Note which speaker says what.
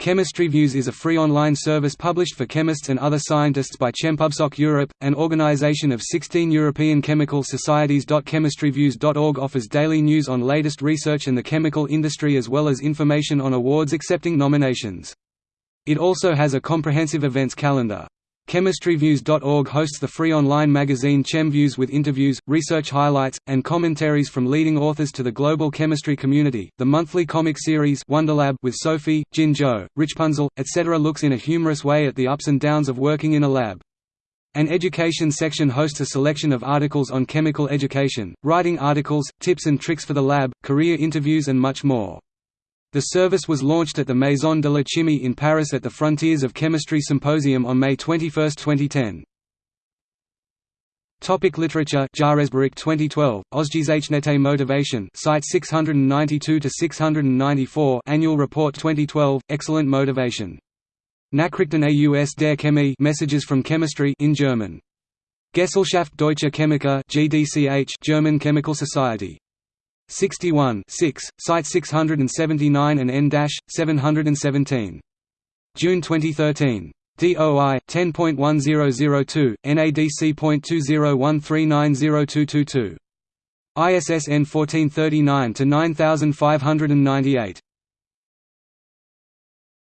Speaker 1: Chemistry Views is a free online service published for chemists and other scientists by Chempubsoc Europe, an organization of 16 European chemical societies. Chemistryviews.org offers daily news on latest research and the chemical industry as well as information on awards accepting nominations. It also has a comprehensive events calendar. Chemistryviews.org hosts the free online magazine ChemViews with interviews, research highlights, and commentaries from leading authors to the global chemistry community. The monthly comic series Wonderlab with Sophie, Jin Zhou, Richpunzel, etc. looks in a humorous way at the ups and downs of working in a lab. An education section hosts a selection of articles on chemical education, writing articles, tips and tricks for the lab, career interviews and much more. The service was launched at the Maison de la Chimie in Paris at the Frontiers of Chemistry Symposium on May 21, 2010. Topic literature Jahresbericht 2012 Ausgezeichnete Motivation Site 692 to 694 Annual Report 2012 Excellent Motivation. Nachrichten aus der Chemie Messages from Chemistry in German. Gesellschaft Deutscher Chemiker GDCH German Chemical Society 61 6, Site 679 and N-717. June 2013. DOI 10.1002 NADC.2013902222. ISSN 1439 to 9598.